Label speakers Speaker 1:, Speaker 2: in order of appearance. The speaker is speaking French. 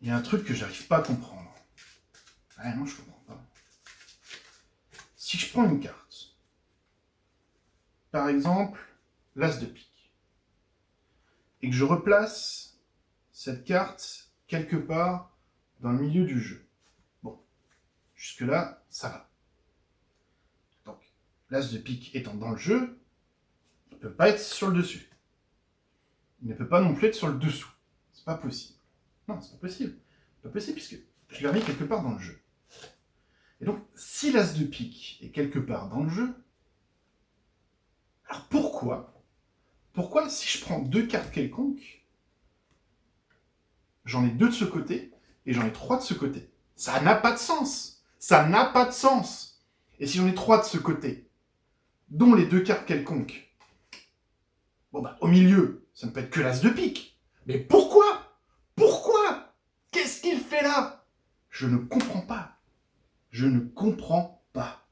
Speaker 1: il y a un truc que j'arrive pas à comprendre. Ouais, non, je comprends pas. Si je prends une carte, par exemple, l'as de pique, et que je replace cette carte quelque part dans le milieu du jeu. Bon, jusque-là, ça va. Donc, l'as de pique étant dans le jeu, il ne peut pas être sur le dessus. Il ne peut pas non plus être sur le dessous. C'est pas possible. Non, c'est pas possible. Pas possible puisque je l'ai remis quelque part dans le jeu. Et donc, si l'as de pique est quelque part dans le jeu, alors pourquoi Pourquoi si je prends deux cartes quelconques, j'en ai deux de ce côté et j'en ai trois de ce côté? Ça n'a pas de sens Ça n'a pas de sens Et si j'en ai trois de ce côté, dont les deux cartes quelconques, bon bah au milieu, ça ne peut être que l'as de pique. Mais pourquoi? Là Je ne comprends pas. Je ne comprends pas.